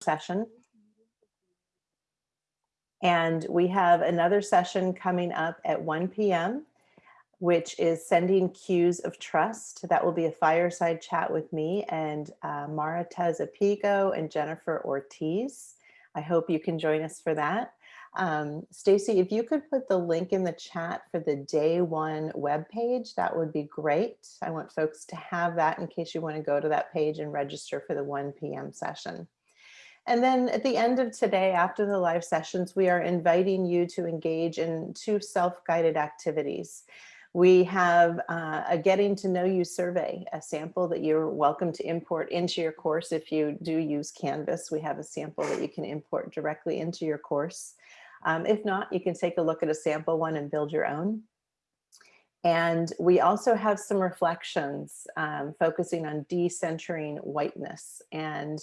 session. And we have another session coming up at 1 p.m., which is sending cues of trust. That will be a fireside chat with me and uh, Mara Tezapigo and Jennifer Ortiz. I hope you can join us for that. Um, Stacy, if you could put the link in the chat for the day one webpage, that would be great. I want folks to have that in case you want to go to that page and register for the 1 p.m. session. And then at the end of today, after the live sessions, we are inviting you to engage in two self-guided activities. We have uh, a getting to know you survey, a sample that you're welcome to import into your course. If you do use Canvas, we have a sample that you can import directly into your course. Um, if not, you can take a look at a sample one and build your own. And we also have some reflections um, focusing on decentering whiteness and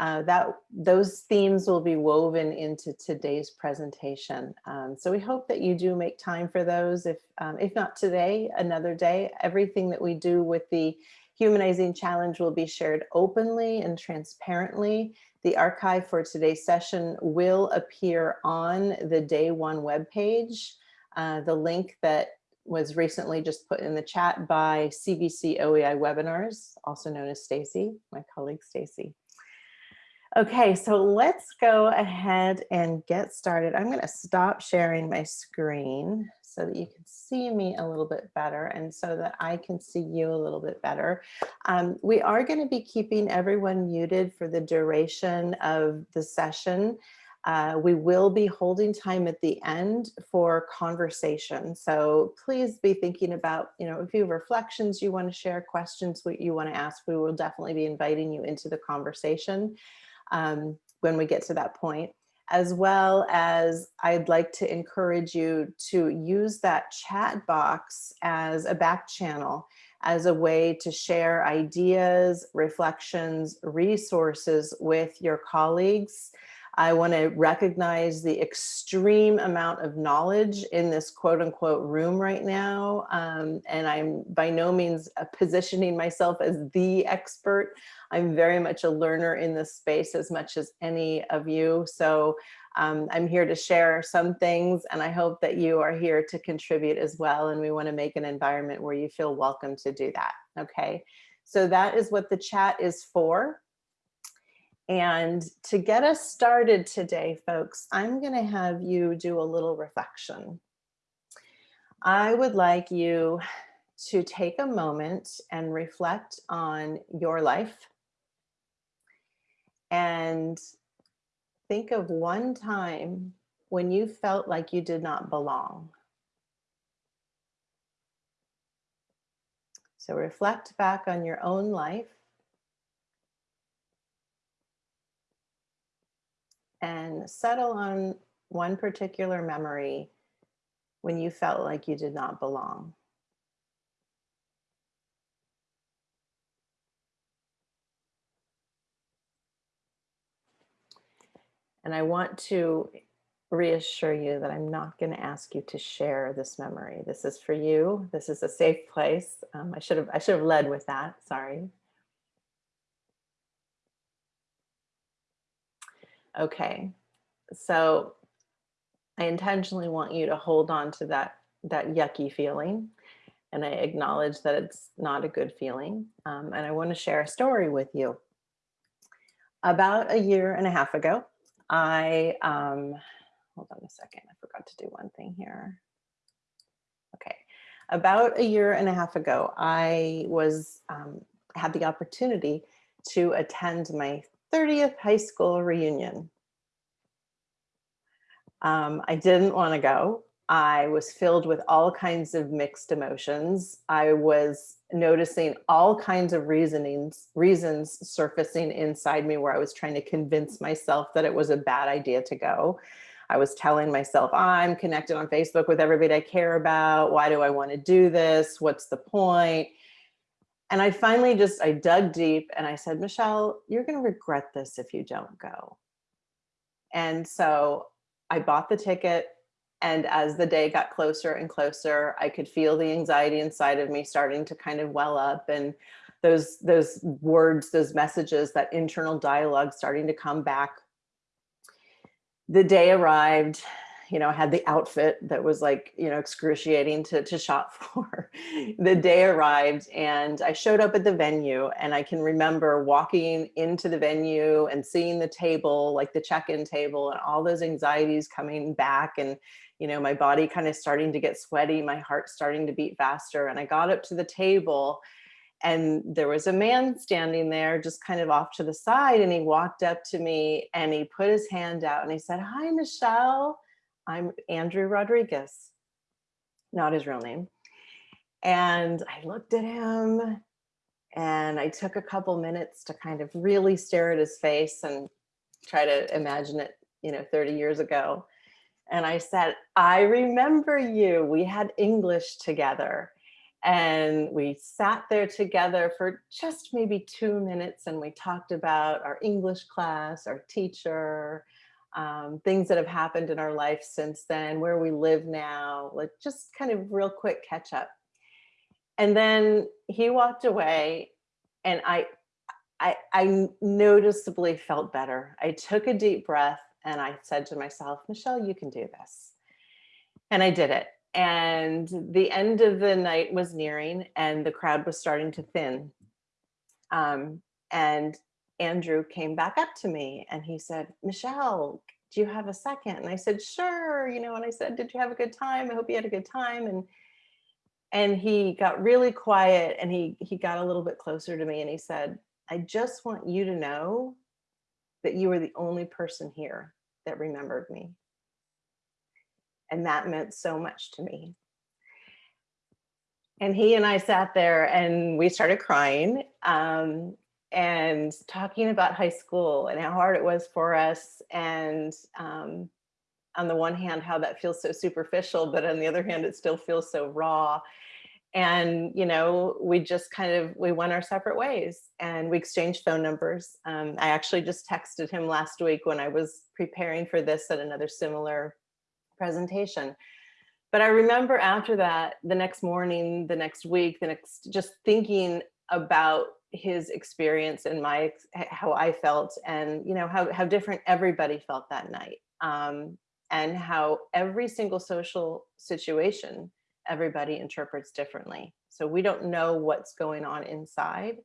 uh, that those themes will be woven into today's presentation. Um, so we hope that you do make time for those. If, um, if not today, another day, everything that we do with the Humanizing Challenge will be shared openly and transparently. The archive for today's session will appear on the day one webpage. Uh, the link that was recently just put in the chat by CVC OEI webinars, also known as Stacy, my colleague Stacy. Okay, so let's go ahead and get started. I'm going to stop sharing my screen so that you can see me a little bit better and so that I can see you a little bit better. Um, we are going to be keeping everyone muted for the duration of the session. Uh, we will be holding time at the end for conversation. So please be thinking about, you know, a few reflections you want to share, questions what you want to ask. We will definitely be inviting you into the conversation um, when we get to that point, as well as I'd like to encourage you to use that chat box as a back channel, as a way to share ideas, reflections, resources with your colleagues. I want to recognize the extreme amount of knowledge in this quote unquote room right now. Um, and I'm by no means uh, positioning myself as the expert. I'm very much a learner in this space as much as any of you. So um, I'm here to share some things and I hope that you are here to contribute as well. And we want to make an environment where you feel welcome to do that. Okay. So that is what the chat is for. And to get us started today, folks, I'm going to have you do a little reflection. I would like you to take a moment and reflect on your life and think of one time when you felt like you did not belong. So reflect back on your own life and settle on one particular memory when you felt like you did not belong. And I want to reassure you that I'm not going to ask you to share this memory. This is for you. This is a safe place. Um, I should have I should have led with that. Sorry. Okay, so I intentionally want you to hold on to that, that yucky feeling. And I acknowledge that it's not a good feeling. Um, and I want to share a story with you. About a year and a half ago, I, um, hold on a second, I forgot to do one thing here. Okay, about a year and a half ago, I was, um, had the opportunity to attend my 30th high school reunion. Um, I didn't want to go. I was filled with all kinds of mixed emotions. I was noticing all kinds of reasonings, reasons surfacing inside me where I was trying to convince myself that it was a bad idea to go. I was telling myself, I'm connected on Facebook with everybody I care about. Why do I want to do this? What's the point? And I finally just, I dug deep and I said, Michelle, you're going to regret this if you don't go. And so I bought the ticket. And as the day got closer and closer, I could feel the anxiety inside of me starting to kind of well up. And those those words, those messages, that internal dialogue starting to come back. The day arrived, you know, had the outfit that was like, you know, excruciating to, to shop for. the day arrived and I showed up at the venue and I can remember walking into the venue and seeing the table, like the check-in table and all those anxieties coming back and, you know, my body kind of starting to get sweaty, my heart starting to beat faster. And I got up to the table and there was a man standing there just kind of off to the side and he walked up to me and he put his hand out and he said, hi, Michelle. I'm Andrew Rodriguez, not his real name. And I looked at him and I took a couple minutes to kind of really stare at his face and try to imagine it, you know, 30 years ago. And I said, I remember you. We had English together. And we sat there together for just maybe two minutes and we talked about our English class, our teacher, um, things that have happened in our life since then, where we live now, like just kind of real quick catch up. And then he walked away and I, I, I noticeably felt better. I took a deep breath and I said to myself, Michelle, you can do this. And I did it and the end of the night was nearing and the crowd was starting to thin. Um, and Andrew came back up to me and he said, Michelle, do you have a second? And I said, sure, you know, and I said, did you have a good time? I hope you had a good time. And and he got really quiet and he he got a little bit closer to me and he said, I just want you to know that you are the only person here that remembered me. And that meant so much to me. And he and I sat there and we started crying um, and talking about high school and how hard it was for us. And um, on the one hand, how that feels so superficial, but on the other hand, it still feels so raw. And, you know, we just kind of, we went our separate ways and we exchanged phone numbers. Um, I actually just texted him last week when I was preparing for this at another similar presentation. But I remember after that, the next morning, the next week, the next, just thinking about his experience and my, how I felt and, you know, how, how different everybody felt that night. Um, and how every single social situation, everybody interprets differently. So we don't know what's going on inside.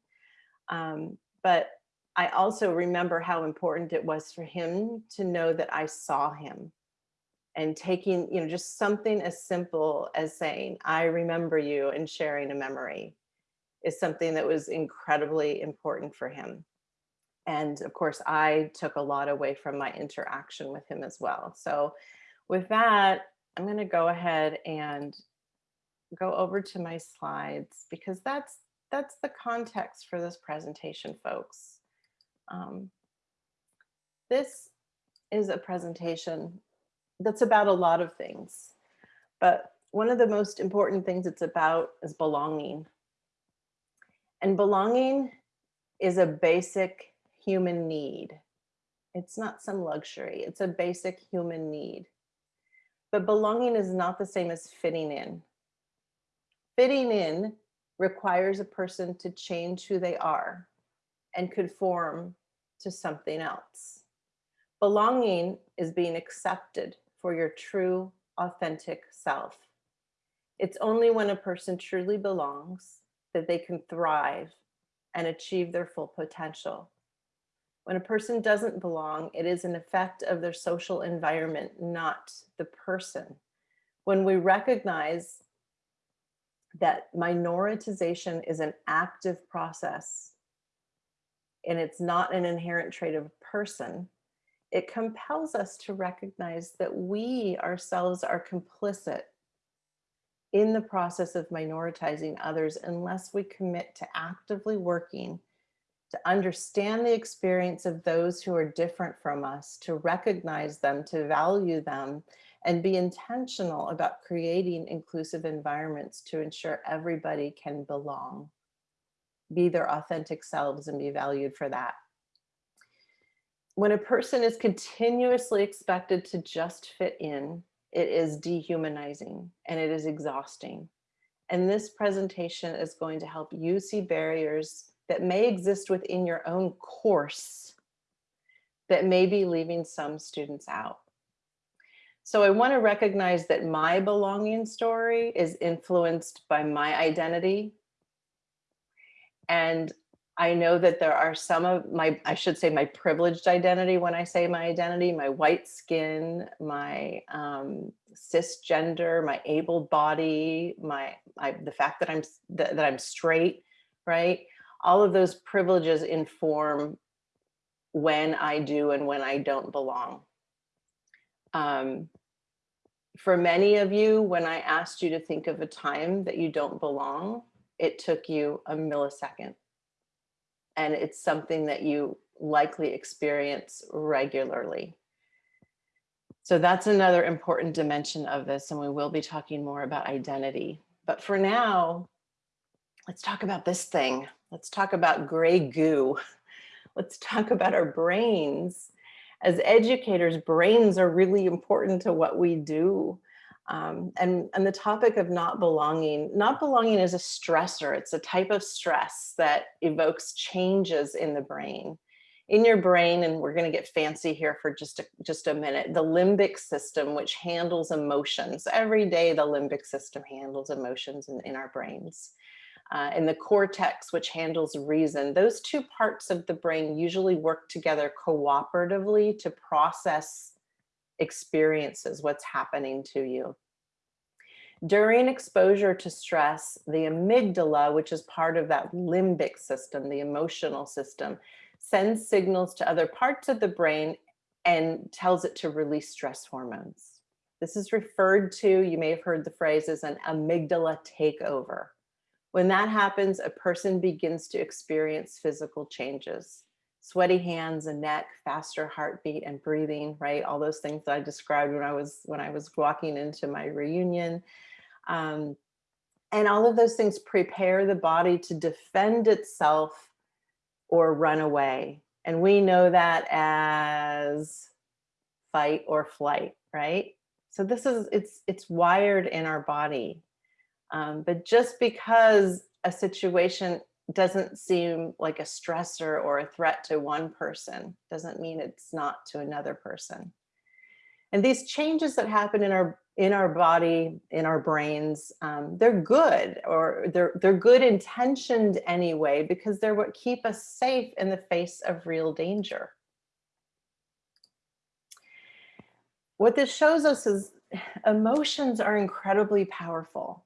Um, but I also remember how important it was for him to know that I saw him and taking, you know, just something as simple as saying, I remember you and sharing a memory is something that was incredibly important for him. And of course, I took a lot away from my interaction with him as well. So with that, I'm going to go ahead and go over to my slides because that's that's the context for this presentation, folks. Um, this is a presentation that's about a lot of things. But one of the most important things it's about is belonging. And belonging is a basic human need. It's not some luxury, it's a basic human need. But belonging is not the same as fitting in. Fitting in requires a person to change who they are and conform to something else. Belonging is being accepted for your true, authentic self. It's only when a person truly belongs that they can thrive and achieve their full potential. When a person doesn't belong, it is an effect of their social environment, not the person. When we recognize that minoritization is an active process and it's not an inherent trait of a person, it compels us to recognize that we ourselves are complicit in the process of minoritizing others unless we commit to actively working to understand the experience of those who are different from us, to recognize them, to value them, and be intentional about creating inclusive environments to ensure everybody can belong, be their authentic selves and be valued for that. When a person is continuously expected to just fit in, it is dehumanizing and it is exhausting. And this presentation is going to help you see barriers that may exist within your own course that may be leaving some students out. So I want to recognize that my belonging story is influenced by my identity. And I know that there are some of my, I should say my privileged identity when I say my identity, my white skin, my um, cisgender, my able body, my, my the fact that I'm that, that I'm straight, right? All of those privileges inform when I do and when I don't belong. Um, for many of you, when I asked you to think of a time that you don't belong, it took you a millisecond. And it's something that you likely experience regularly. So that's another important dimension of this. And we will be talking more about identity. But for now, let's talk about this thing. Let's talk about gray goo let's talk about our brains. As educators, brains are really important to what we do. Um, and, and the topic of not belonging, not belonging is a stressor. It's a type of stress that evokes changes in the brain. In your brain, and we're going to get fancy here for just a, just a minute, the limbic system, which handles emotions. Every day, the limbic system handles emotions in, in our brains uh, and the cortex, which handles reason. Those two parts of the brain usually work together cooperatively to process experiences, what's happening to you. During exposure to stress, the amygdala, which is part of that limbic system, the emotional system, sends signals to other parts of the brain and tells it to release stress hormones. This is referred to, you may have heard the phrase as an amygdala takeover. When that happens, a person begins to experience physical changes. Sweaty hands and neck, faster heartbeat and breathing, right? All those things that I described when I was when I was walking into my reunion. Um, and all of those things prepare the body to defend itself or run away. And we know that as fight or flight, right? So this is, it's, it's wired in our body. Um, but just because a situation doesn't seem like a stressor or a threat to one person doesn't mean it's not to another person. And these changes that happen in our in our body, in our brains, um, they're good or they're they're good intentioned anyway because they're what keep us safe in the face of real danger. What this shows us is emotions are incredibly powerful.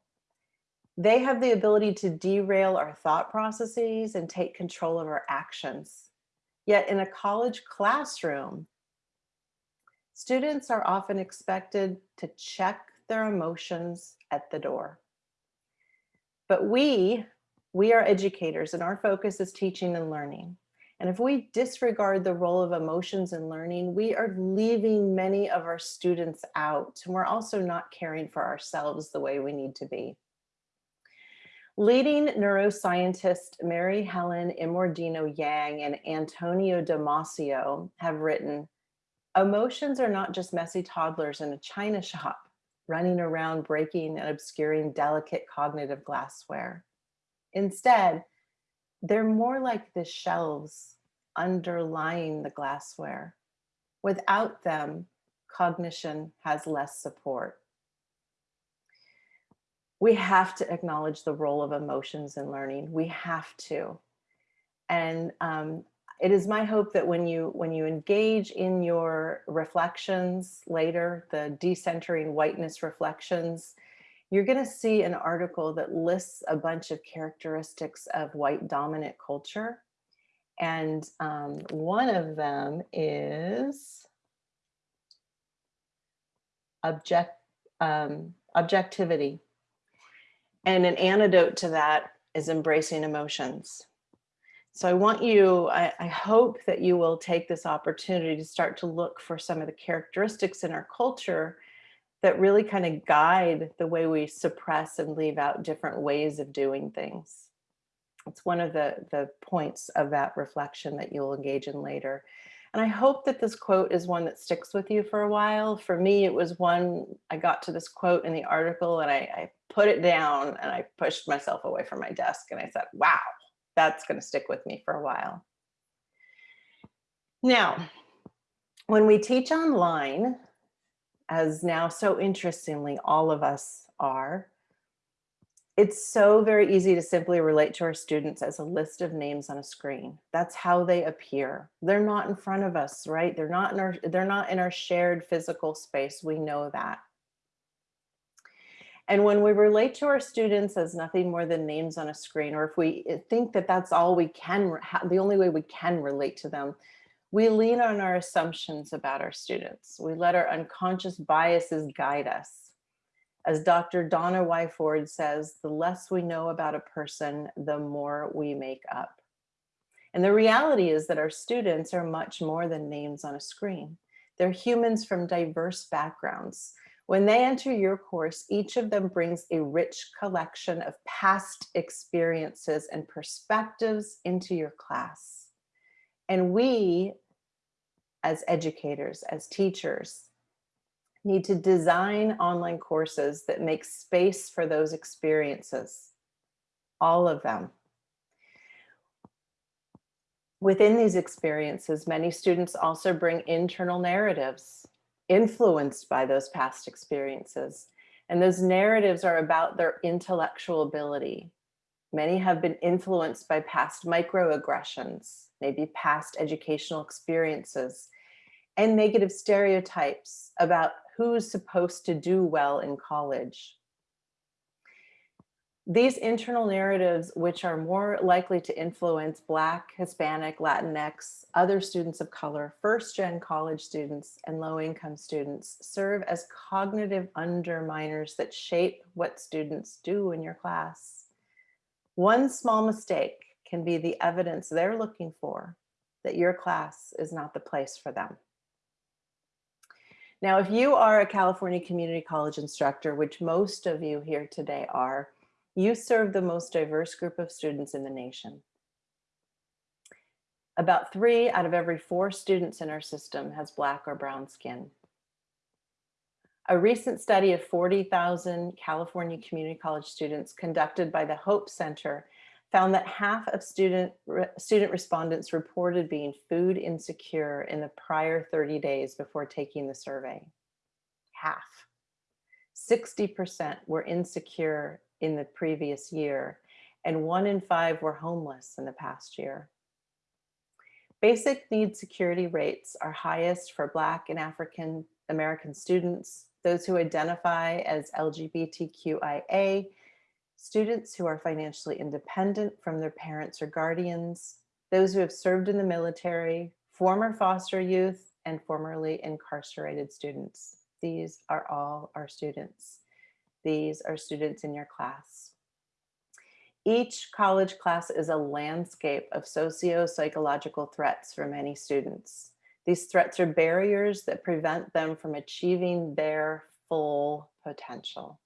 They have the ability to derail our thought processes and take control of our actions. Yet in a college classroom, students are often expected to check their emotions at the door. But we, we are educators and our focus is teaching and learning. And if we disregard the role of emotions in learning, we are leaving many of our students out. And we're also not caring for ourselves the way we need to be. Leading neuroscientist Mary Helen Immordino Yang and Antonio Damasio have written, emotions are not just messy toddlers in a china shop, running around breaking and obscuring delicate cognitive glassware. Instead, they're more like the shelves underlying the glassware. Without them, cognition has less support we have to acknowledge the role of emotions in learning. We have to. And um, it is my hope that when you when you engage in your reflections later, the decentering whiteness reflections, you're going to see an article that lists a bunch of characteristics of white dominant culture. And um, one of them is object, um, objectivity. And an antidote to that is embracing emotions. So I want you, I, I, hope that you will take this opportunity to start to look for some of the characteristics in our culture that really kind of guide the way we suppress and leave out different ways of doing things. It's one of the, the points of that reflection that you'll engage in later. And I hope that this quote is one that sticks with you for a while. For me, it was one, I got to this quote in the article and I, I put it down and I pushed myself away from my desk and I said, wow, that's gonna stick with me for a while. Now, when we teach online, as now so interestingly all of us are, it's so very easy to simply relate to our students as a list of names on a screen. That's how they appear. They're not in front of us, right? They're not in our they're not in our shared physical space. We know that. And when we relate to our students as nothing more than names on a screen, or if we eh, think that that's all we can, the only way we can relate to them, we lean on our assumptions about our students. We let our unconscious biases guide us. As Dr. Donna Y. Ford says, the less we know about a person, the more we make up. And the reality is that our students are much more than names on a screen. They're humans from diverse backgrounds. When they enter your course, each of them brings a rich collection of past experiences and perspectives into your class. And we, as educators, as teachers, need to design online courses that make space for those experiences, all of them. Within these experiences, many students also bring internal narratives influenced by those past experiences. And those narratives are about their intellectual ability. Many have been influenced by past microaggressions, maybe past educational experiences, and negative stereotypes about who's supposed to do well in college. These internal narratives, which are more likely to influence Black, Hispanic, Latinx, other students of color, first-gen college students, and low-income students, serve as cognitive underminers that shape what students do in your class. One small mistake can be the evidence they're looking for that your class is not the place for them. Now, if you are a California Community College instructor, which most of you here today are, you serve the most diverse group of students in the nation. About three out of every four students in our system has black or brown skin. A recent study of 40,000 California community college students conducted by the Hope Center found that half of student, student respondents reported being food insecure in the prior 30 days before taking the survey. Half. 60% were insecure in the previous year, and one in five were homeless in the past year. Basic need security rates are highest for Black and African American students, those who identify as LGBTQIA, students who are financially independent from their parents or guardians, those who have served in the military, former foster youth, and formerly incarcerated students. These are all our students. These are students in your class. Each college class is a landscape of socio-psychological threats for many students. These threats are barriers that prevent them from achieving their full potential.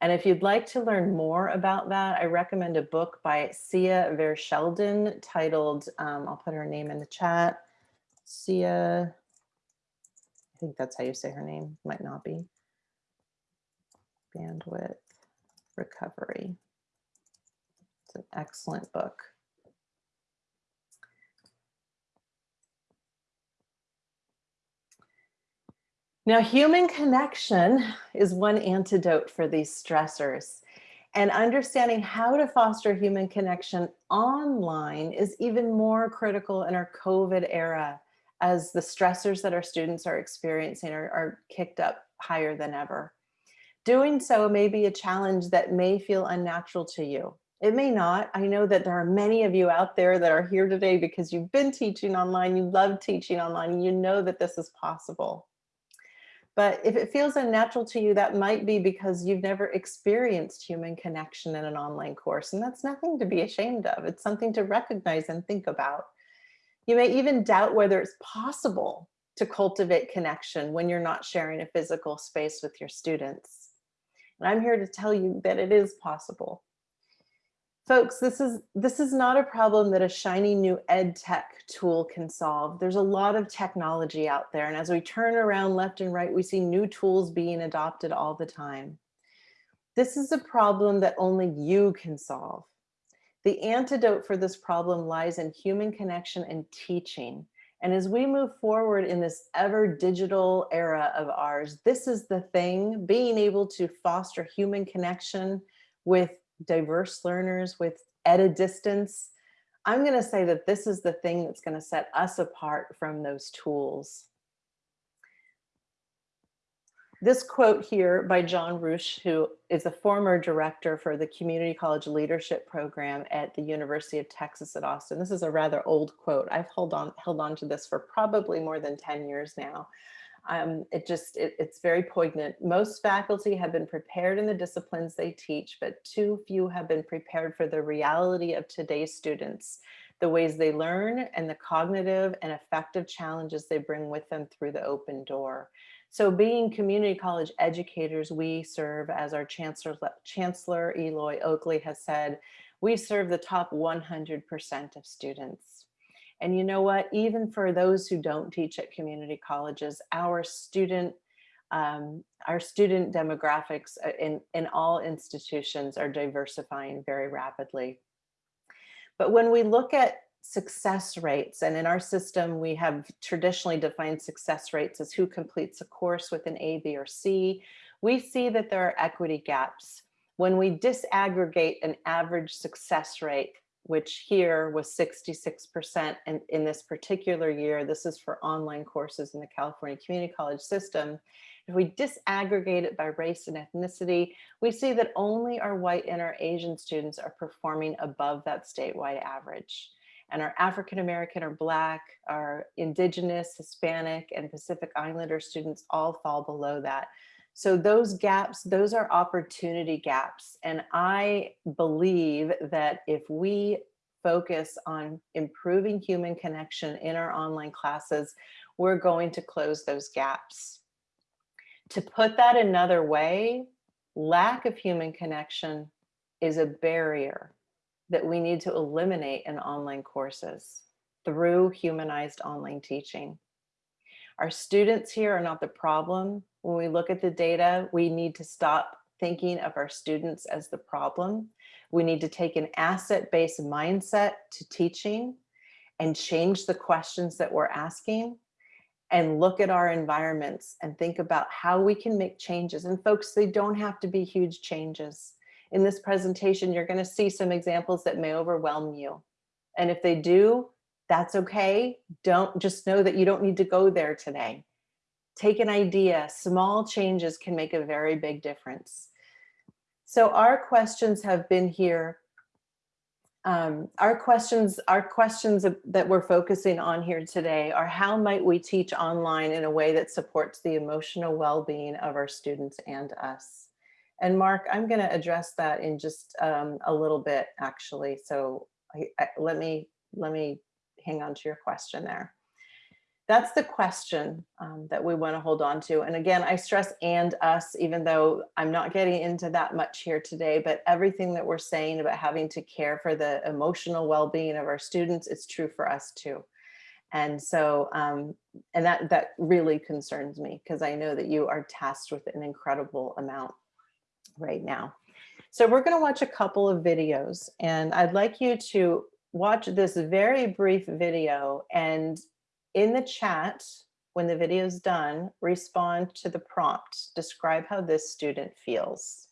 And if you'd like to learn more about that, I recommend a book by Cia Verschelden titled, um, I'll put her name in the chat, Cia, I think that's how you say her name, might not be. Bandwidth Recovery. It's an excellent book. Now, human connection is one antidote for these stressors. And understanding how to foster human connection online is even more critical in our COVID era as the stressors that our students are experiencing are, are kicked up higher than ever. Doing so may be a challenge that may feel unnatural to you. It may not. I know that there are many of you out there that are here today because you've been teaching online, you love teaching online, you know that this is possible. But if it feels unnatural to you, that might be because you've never experienced human connection in an online course. And that's nothing to be ashamed of. It's something to recognize and think about. You may even doubt whether it's possible to cultivate connection when you're not sharing a physical space with your students. And I'm here to tell you that it is possible. Folks, this is this is not a problem that a shiny new ed tech tool can solve. There's a lot of technology out there. And as we turn around left and right, we see new tools being adopted all the time. This is a problem that only you can solve. The antidote for this problem lies in human connection and teaching. And as we move forward in this ever digital era of ours, this is the thing, being able to foster human connection with diverse learners with at a distance, I'm going to say that this is the thing that's going to set us apart from those tools. This quote here by John Roueche, who is a former director for the Community College Leadership Program at the University of Texas at Austin. This is a rather old quote. I've held on, held on to this for probably more than 10 years now um, it just, it, it's very poignant. Most faculty have been prepared in the disciplines they teach, but too few have been prepared for the reality of today's students, the ways they learn and the cognitive and affective challenges they bring with them through the open door. So being community college educators, we serve as our Chancellor, Chancellor Eloy Oakley has said, we serve the top 100% of students. And you know what, even for those who don't teach at community colleges, our student um, our student demographics uh, in, in all institutions are diversifying very rapidly. But when we look at success rates, and in our system, we have traditionally defined success rates as who completes a course with an A, B, or C, we see that there are equity gaps. When we disaggregate an average success rate which here was 66% and in this particular year, this is for online courses in the California Community College system. If we disaggregate it by race and ethnicity, we see that only our white and our Asian students are performing above that statewide average. And our African American or Black, our Indigenous, Hispanic, and Pacific Islander students all fall below that. So those gaps, those are opportunity gaps. And I believe that if we focus on improving human connection in our online classes, we're going to close those gaps. To put that another way, lack of human connection is a barrier that we need to eliminate in online courses through humanized online teaching. Our students here are not the problem. When we look at the data, we need to stop thinking of our students as the problem. We need to take an asset-based mindset to teaching and change the questions that we're asking and look at our environments and think about how we can make changes. And folks, they don't have to be huge changes. In this presentation, you're gonna see some examples that may overwhelm you. And if they do, that's okay. Don't just know that you don't need to go there today. Take an idea, small changes can make a very big difference. So our questions have been here. Um, our questions, our questions that we're focusing on here today are how might we teach online in a way that supports the emotional well-being of our students and us? And Mark, I'm going to address that in just um, a little bit, actually. So I, I, let me let me hang on to your question there. That's the question um, that we want to hold on to. And again, I stress and us, even though I'm not getting into that much here today, but everything that we're saying about having to care for the emotional well-being of our students, it's true for us too. And so, um, and that, that really concerns me because I know that you are tasked with an incredible amount right now. So we're going to watch a couple of videos and I'd like you to watch this very brief video and in the chat, when the video is done, respond to the prompt. Describe how this student feels.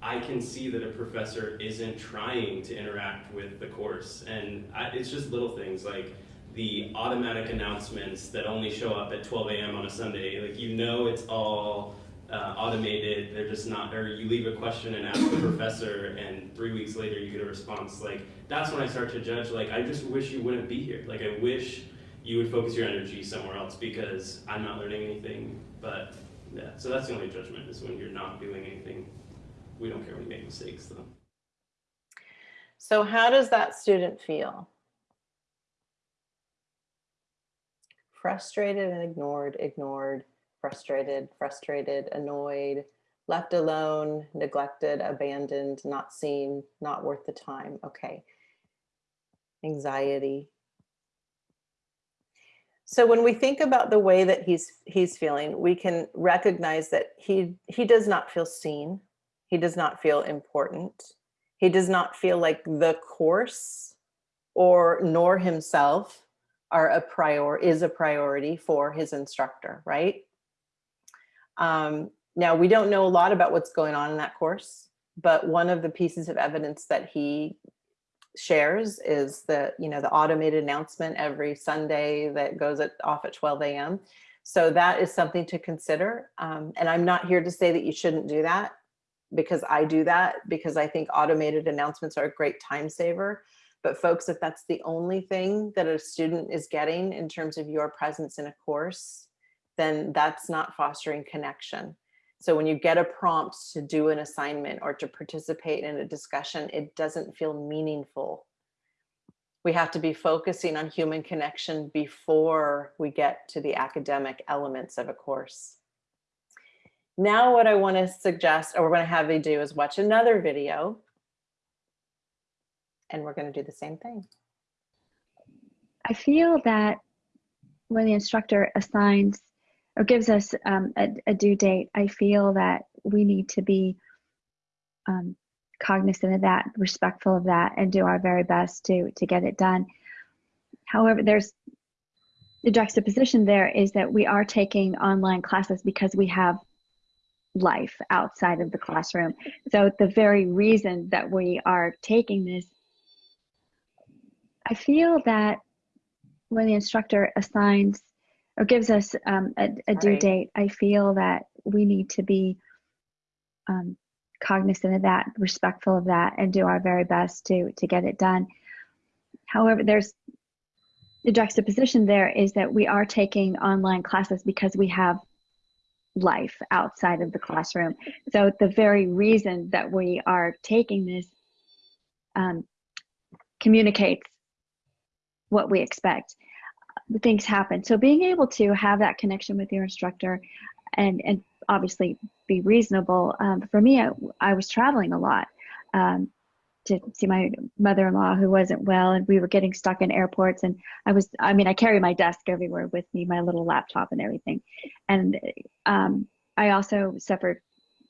I can see that a professor isn't trying to interact with the course. And I, it's just little things like the automatic announcements that only show up at 12 a.m. on a Sunday. Like, you know, it's all uh, automated. They're just not, or you leave a question and ask the professor and three weeks later you get a response. Like, that's when I start to judge, like, I just wish you wouldn't be here. Like, I wish you would focus your energy somewhere else because I'm not learning anything. But yeah, so that's the only judgment is when you're not doing anything. We don't care when you make mistakes though. So how does that student feel? Frustrated and ignored, ignored, frustrated, frustrated, annoyed, left alone, neglected, abandoned, not seen, not worth the time. Okay. Anxiety. So when we think about the way that he's he's feeling, we can recognize that he he does not feel seen. He does not feel important. He does not feel like the course or nor himself are a prior is a priority for his instructor, right? Um, now we don't know a lot about what's going on in that course, but one of the pieces of evidence that he shares is the, you know, the automated announcement every Sunday that goes at, off at 12 a.m. So that is something to consider. Um, and I'm not here to say that you shouldn't do that because I do that because I think automated announcements are a great time saver. But folks, if that's the only thing that a student is getting in terms of your presence in a course, then that's not fostering connection. So when you get a prompt to do an assignment or to participate in a discussion, it doesn't feel meaningful. We have to be focusing on human connection before we get to the academic elements of a course. Now what I want to suggest, or we're going to have you do is watch another video and we're going to do the same thing. I feel that when the instructor assigns or gives us um, a, a, due date, I feel that we need to be um, cognizant of that, respectful of that, and do our very best to to get it done. However, there's the juxtaposition there is that we are taking online classes because we have life outside of the classroom. So the very reason that we are taking this I feel that when the instructor assigns or gives us um, a, a due Right. date, I feel that we need to be um, cognizant of that, respectful of that, and do our very best to to get it done. However, there's the juxtaposition there is that we are taking online classes because we have life outside of the classroom. So the very reason that we are taking this um, communicates what we expect. Things happen. So being able to have that connection with your instructor and, and obviously be reasonable. Um, for me, I, I, was traveling a lot um, to see my mother-in-law who wasn't well and we were getting stuck in airports and I was, I mean, I carry my desk everywhere with me, my little laptop and everything. And um, I also suffered,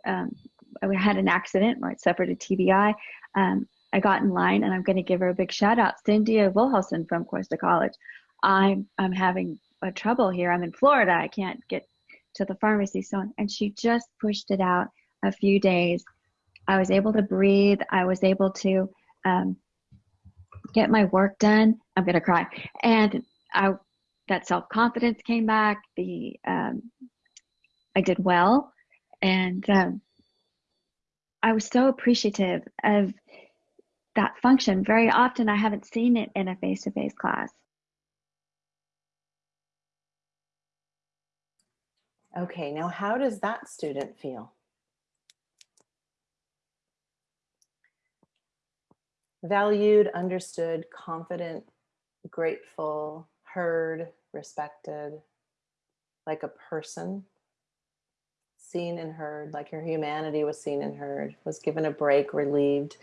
um, I had an accident where I suffered a TBI. Um, I got in line and I'm going to give her a big shout out. Cynthia Wilhelson from Costa College. I'm, I'm having a trouble here. I'm in Florida. I can't get to the pharmacy. So, and she just pushed it out a few days. I was able to breathe. I was able to um, get my work done. I'm going to cry. And I, that self-confidence came back. The, um, I did well. And um, I was so appreciative of that function. Very often I haven't seen it in a face-to-face class. Okay, now how does that student feel? Valued, understood, confident, grateful, heard, respected, like a person, seen and heard, like your humanity was seen and heard, was given a break, relieved.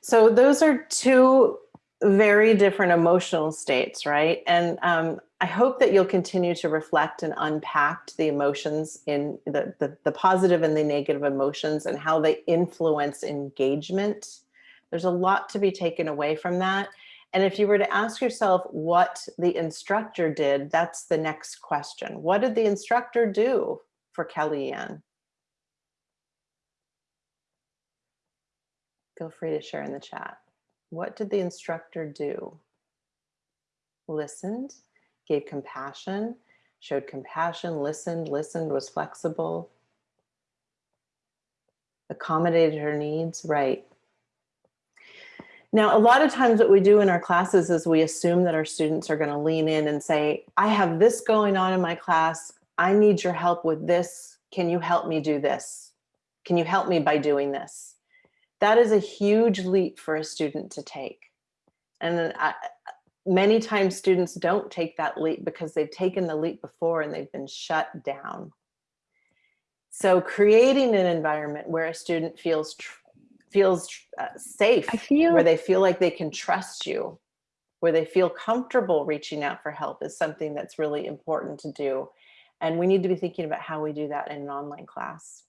So those are two very different emotional states, right? And um, I hope that you'll continue to reflect and unpack the emotions in the, the, the positive and the negative emotions and how they influence engagement. There's a lot to be taken away from that. And if you were to ask yourself what the instructor did, that's the next question. What did the instructor do for Kellyanne? Feel free to share in the chat. What did the instructor do? Listened, gave compassion, showed compassion, listened, listened, was flexible, accommodated her needs, right. Now, a lot of times what we do in our classes is we assume that our students are gonna lean in and say, I have this going on in my class. I need your help with this. Can you help me do this? Can you help me by doing this? That is a huge leap for a student to take. And I, many times students don't take that leap because they've taken the leap before and they've been shut down. So creating an environment where a student feels feels uh, safe, feel where they feel like they can trust you, where they feel comfortable reaching out for help is something that's really important to do. And we need to be thinking about how we do that in an online class.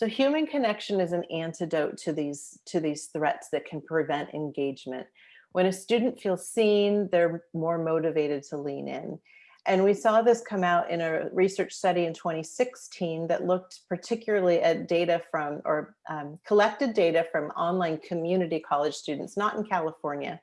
So human connection is an antidote to these, to these threats that can prevent engagement. When a student feels seen, they're more motivated to lean in. And we saw this come out in a research study in 2016 that looked particularly at data from, or um, collected data from online community college students, not in California.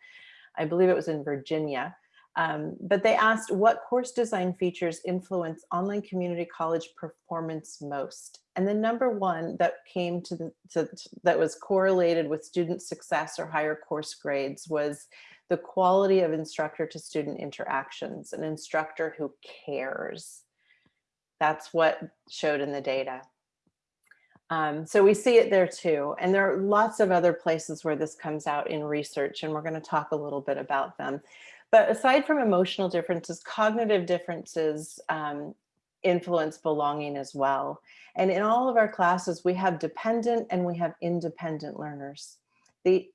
I believe it was in Virginia. Um, but they asked what course design features influence online community college performance most. And the number one that came to the, to, that was correlated with student success or higher course grades was the quality of instructor to student interactions, an instructor who cares. That's what showed in the data. Um, so we see it there too. And there are lots of other places where this comes out in research and we're gonna talk a little bit about them. But aside from emotional differences, cognitive differences um, influence belonging as well. And in all of our classes, we have dependent and we have independent learners. The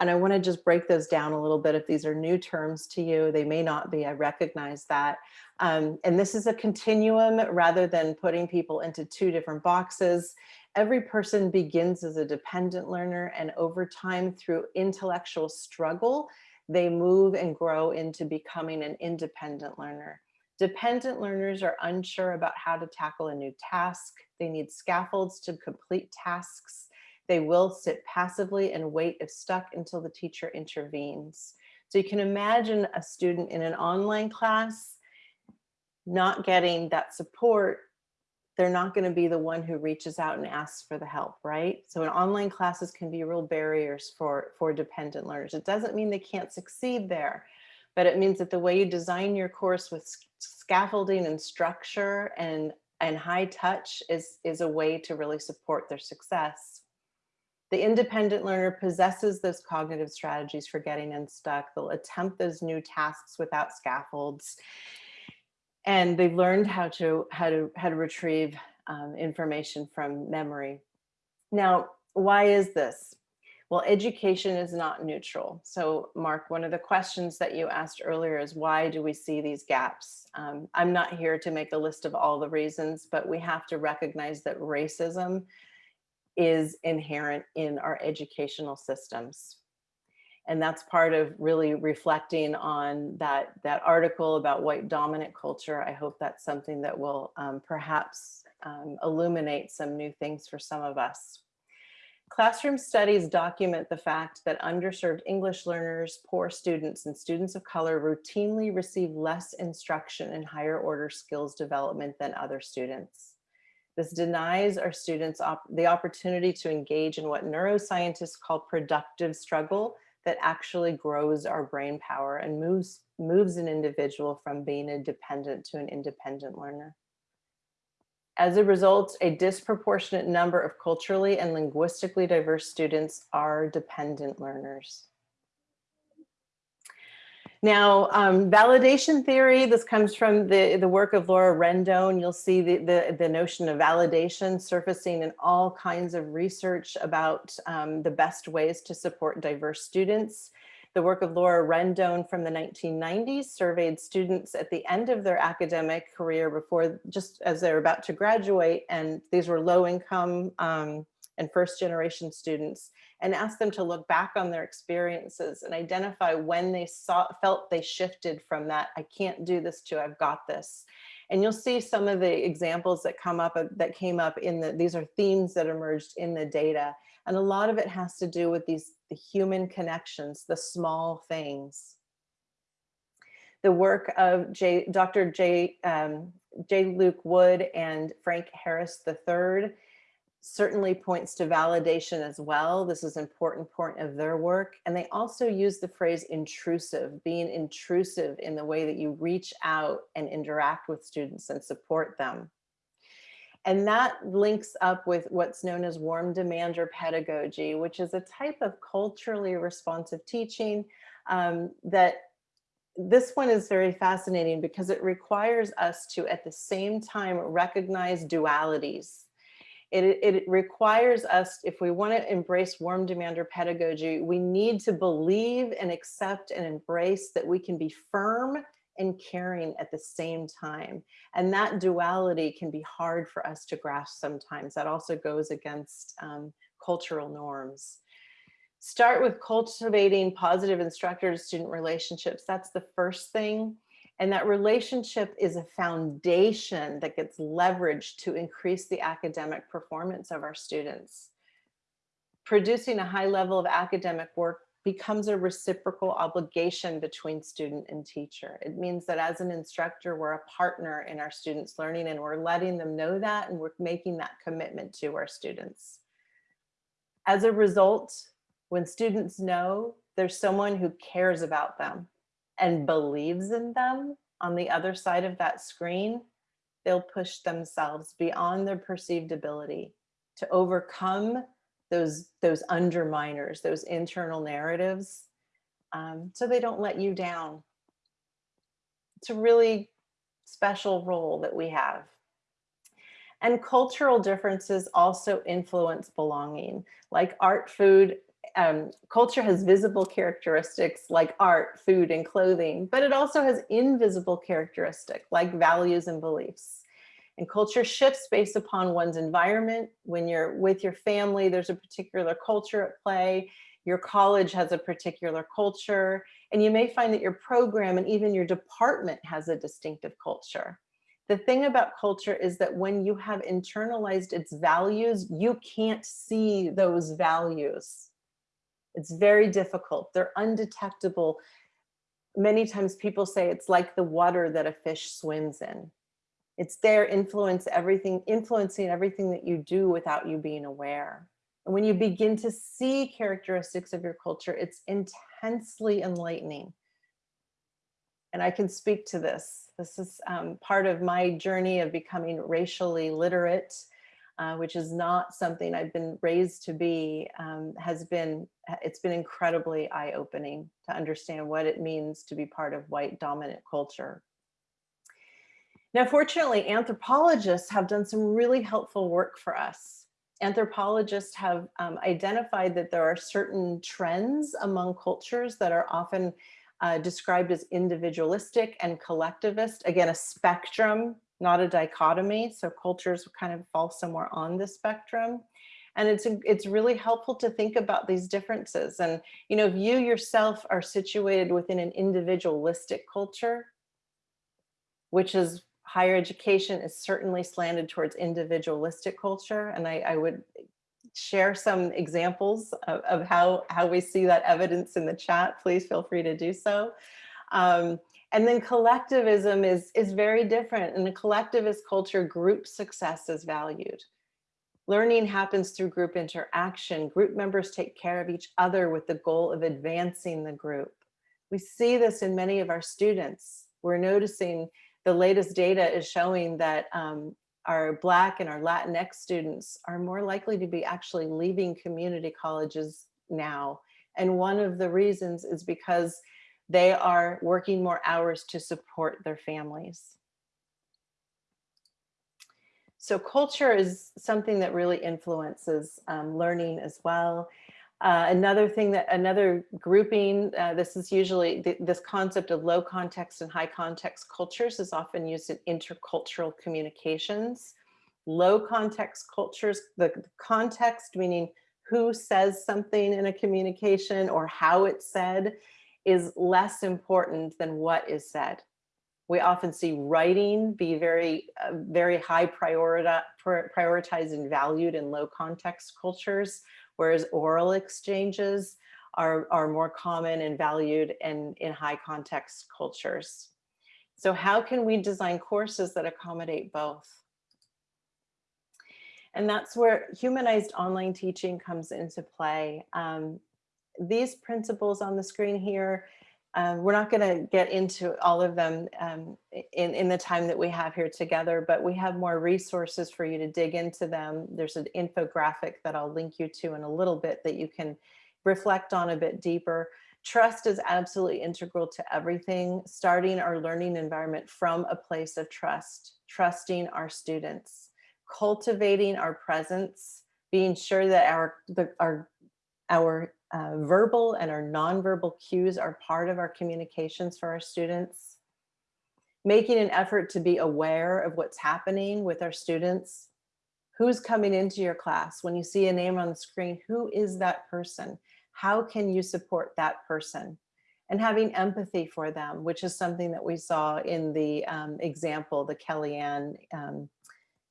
and I want to just break those down a little bit. If these are new terms to you, they may not be, I recognize that. Um, and this is a continuum rather than putting people into two different boxes. Every person begins as a dependent learner and over time through intellectual struggle, they move and grow into becoming an independent learner. Dependent learners are unsure about how to tackle a new task. They need scaffolds to complete tasks. They will sit passively and wait if stuck until the teacher intervenes. So you can imagine a student in an online class not getting that support, they're not going to be the one who reaches out and asks for the help, right? So in online classes can be real barriers for, for dependent learners. It doesn't mean they can't succeed there, but it means that the way you design your course with scaffolding and structure and, and high touch is, is a way to really support their success. The independent learner possesses those cognitive strategies for getting unstuck. They'll attempt those new tasks without scaffolds. And they've learned how to, how to, how to retrieve um, information from memory. Now, why is this? Well, education is not neutral. So Mark, one of the questions that you asked earlier is why do we see these gaps? Um, I'm not here to make a list of all the reasons, but we have to recognize that racism is inherent in our educational systems. And that's part of really reflecting on that, that article about white dominant culture. I hope that's something that will um, perhaps um, illuminate some new things for some of us. Classroom studies document the fact that underserved English learners, poor students, and students of color routinely receive less instruction in higher order skills development than other students. This denies our students op the opportunity to engage in what neuroscientists call productive struggle that actually grows our brain power and moves, moves an individual from being a dependent to an independent learner. As a result, a disproportionate number of culturally and linguistically diverse students are dependent learners. Now, um, validation theory, this comes from the, the work of Laura Rendon. You'll see the, the, the notion of validation surfacing in all kinds of research about um, the best ways to support diverse students. The work of Laura Rendon from the 1990s surveyed students at the end of their academic career before, just as they're about to graduate, and these were low income um, and first generation students and ask them to look back on their experiences and identify when they saw, felt they shifted from that, I can't do this to I've got this. And you'll see some of the examples that come up that came up in the, these are themes that emerged in the data. And a lot of it has to do with these the human connections, the small things. The work of J, Dr. J, um, J. Luke Wood and Frank Harris III certainly points to validation as well. This is an important point of their work. And they also use the phrase intrusive, being intrusive in the way that you reach out and interact with students and support them. And that links up with what's known as warm demander pedagogy, which is a type of culturally responsive teaching um, that this one is very fascinating because it requires us to, at the same time, recognize dualities. It, it requires us, if we want to embrace warm demander pedagogy, we need to believe and accept and embrace that we can be firm and caring at the same time. And that duality can be hard for us to grasp sometimes. That also goes against um, cultural norms. Start with cultivating positive instructor-student relationships. That's the first thing. And that relationship is a foundation that gets leveraged to increase the academic performance of our students. Producing a high level of academic work becomes a reciprocal obligation between student and teacher. It means that as an instructor, we're a partner in our students' learning and we're letting them know that and we're making that commitment to our students. As a result, when students know there's someone who cares about them and believes in them on the other side of that screen, they'll push themselves beyond their perceived ability to overcome those, those underminers, those internal narratives, um, so they don't let you down. It's a really special role that we have. And cultural differences also influence belonging, like art, food, um, culture has visible characteristics like art, food, and clothing, but it also has invisible characteristics like values and beliefs. And culture shifts based upon one's environment. When you're with your family, there's a particular culture at play. Your college has a particular culture. And you may find that your program and even your department has a distinctive culture. The thing about culture is that when you have internalized its values, you can't see those values. It's very difficult. They're undetectable. Many times people say it's like the water that a fish swims in. It's there influence everything, influencing everything that you do without you being aware. And when you begin to see characteristics of your culture, it's intensely enlightening. And I can speak to this. This is um, part of my journey of becoming racially literate, uh, which is not something I've been raised to be, um, has been, it's been incredibly eye-opening to understand what it means to be part of white dominant culture. Now, fortunately, anthropologists have done some really helpful work for us. Anthropologists have um, identified that there are certain trends among cultures that are often uh, described as individualistic and collectivist. Again, a spectrum, not a dichotomy. So cultures kind of fall somewhere on the spectrum. And it's, it's really helpful to think about these differences. And, you know, if you yourself are situated within an individualistic culture, which is higher education is certainly slanted towards individualistic culture. And I, I would share some examples of, of, how, how we see that evidence in the chat. Please feel free to do so. Um, and then collectivism is, is very different. In a collectivist culture, group success is valued. Learning happens through group interaction. Group members take care of each other with the goal of advancing the group. We see this in many of our students. We're noticing the latest data is showing that um, our Black and our Latinx students are more likely to be actually leaving community colleges now. And one of the reasons is because they are working more hours to support their families. So culture is something that really influences um, learning as well. Uh, another thing that another grouping, uh, this is usually th this concept of low context and high context cultures is often used in intercultural communications. Low context cultures, the, the context meaning who says something in a communication or how it's said is less important than what is said. We often see writing be very, uh, very high priorita prioritized and valued in low context cultures, whereas oral exchanges are, are more common and valued in, in high context cultures. So how can we design courses that accommodate both? And that's where humanized online teaching comes into play. Um, these principles on the screen here, um, we're not going to get into all of them um, in, in the time that we have here together, but we have more resources for you to dig into them. There's an infographic that I'll link you to in a little bit that you can reflect on a bit deeper. Trust is absolutely integral to everything, starting our learning environment from a place of trust, trusting our students, cultivating our presence, being sure that our, the, our, our uh, verbal and our nonverbal cues are part of our communications for our students, making an effort to be aware of what's happening with our students, who's coming into your class. When you see a name on the screen, who is that person? How can you support that person? And having empathy for them, which is something that we saw in the um, example, the Kellyanne um,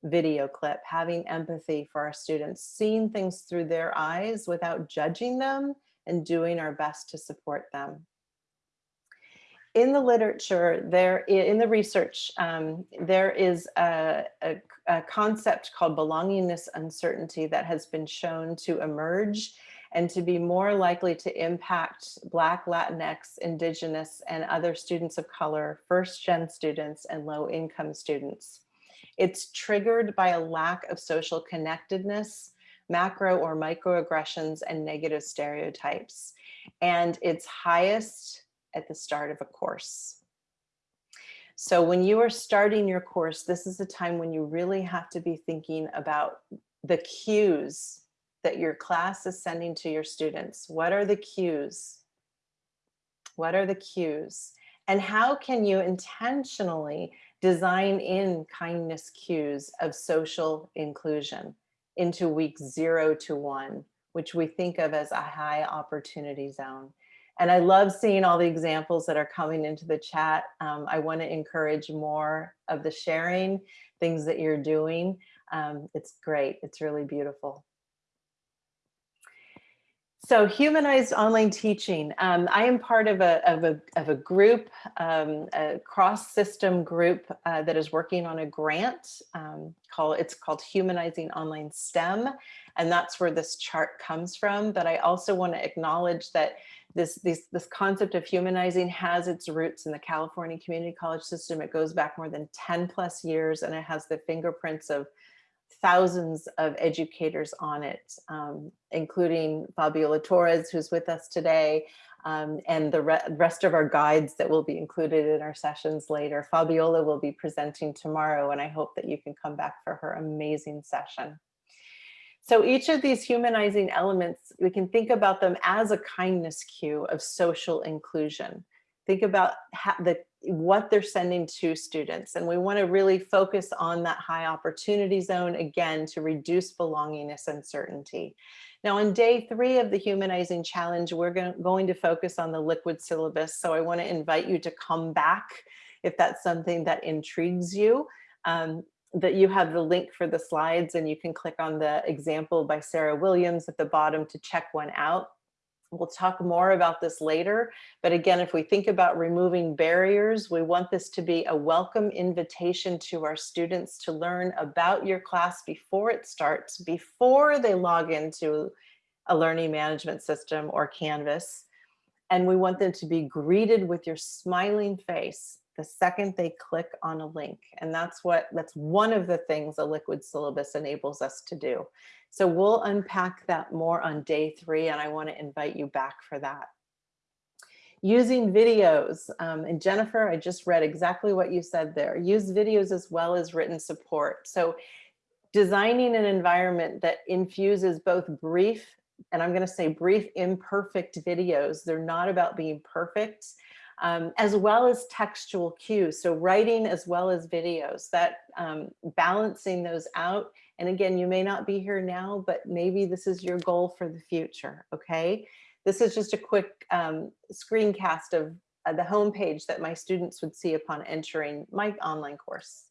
video clip, having empathy for our students, seeing things through their eyes without judging them and doing our best to support them. In the literature, there in the research, um, there is a, a, a concept called belongingness uncertainty that has been shown to emerge and to be more likely to impact Black, Latinx, Indigenous, and other students of color, first gen students, and low income students. It's triggered by a lack of social connectedness, macro or microaggressions, and negative stereotypes. And it's highest at the start of a course. So when you are starting your course, this is the time when you really have to be thinking about the cues that your class is sending to your students. What are the cues? What are the cues? And how can you intentionally design in kindness cues of social inclusion into week zero to one, which we think of as a high opportunity zone. And I love seeing all the examples that are coming into the chat. Um, I want to encourage more of the sharing, things that you're doing. Um, it's great. It's really beautiful. So humanized online teaching. Um, I am part of a, of a, of a group, um, a cross system group uh, that is working on a grant um, called, it's called Humanizing Online STEM. And that's where this chart comes from. But I also want to acknowledge that this, this, this concept of humanizing has its roots in the California community college system. It goes back more than 10 plus years and it has the fingerprints of thousands of educators on it, um, including Fabiola Torres, who's with us today, um, and the re rest of our guides that will be included in our sessions later. Fabiola will be presenting tomorrow, and I hope that you can come back for her amazing session. So each of these humanizing elements, we can think about them as a kindness cue of social inclusion. Think about the what they're sending to students. And we wanna really focus on that high opportunity zone, again, to reduce belongingness uncertainty. Now on day three of the Humanizing Challenge, we're going to focus on the liquid syllabus. So I wanna invite you to come back if that's something that intrigues you. Um, that you have the link for the slides and you can click on the example by Sarah Williams at the bottom to check one out. We'll talk more about this later. But again, if we think about removing barriers, we want this to be a welcome invitation to our students to learn about your class before it starts, before they log into a learning management system or Canvas. And we want them to be greeted with your smiling face the second they click on a link. And that's what that's one of the things a liquid syllabus enables us to do. So we'll unpack that more on day three, and I want to invite you back for that. Using videos, um, and Jennifer, I just read exactly what you said there. Use videos as well as written support. So designing an environment that infuses both brief, and I'm going to say brief, imperfect videos. They're not about being perfect, um, as well as textual cues. So writing as well as videos, that um, balancing those out and again, you may not be here now, but maybe this is your goal for the future, okay? This is just a quick um, screencast of uh, the homepage that my students would see upon entering my online course.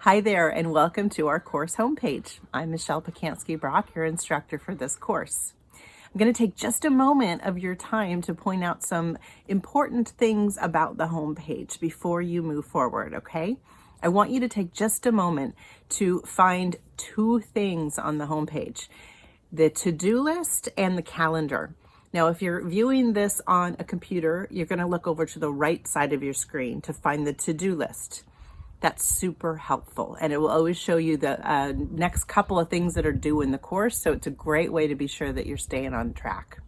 Hi there and welcome to our course homepage. I'm Michelle Pacansky-Brock, your instructor for this course. I'm going to take just a moment of your time to point out some important things about the homepage before you move forward, okay? I want you to take just a moment to find two things on the homepage, the to-do list and the calendar. Now, if you're viewing this on a computer, you're going to look over to the right side of your screen to find the to-do list. That's super helpful. And it will always show you the uh, next couple of things that are due in the course. So it's a great way to be sure that you're staying on track.